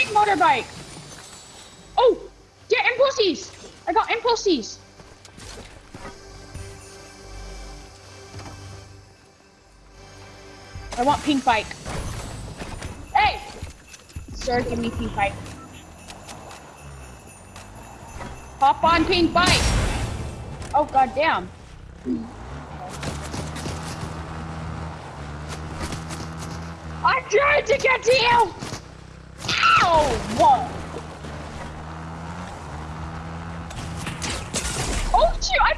pink motorbike. Oh, get impulses. I got impulses. I want pink bike. Hey! Sir, give me pink bike. Hop on pink bike! Oh, goddamn. I'm trying to get to you! Ow! Whoa! Oh shoot, I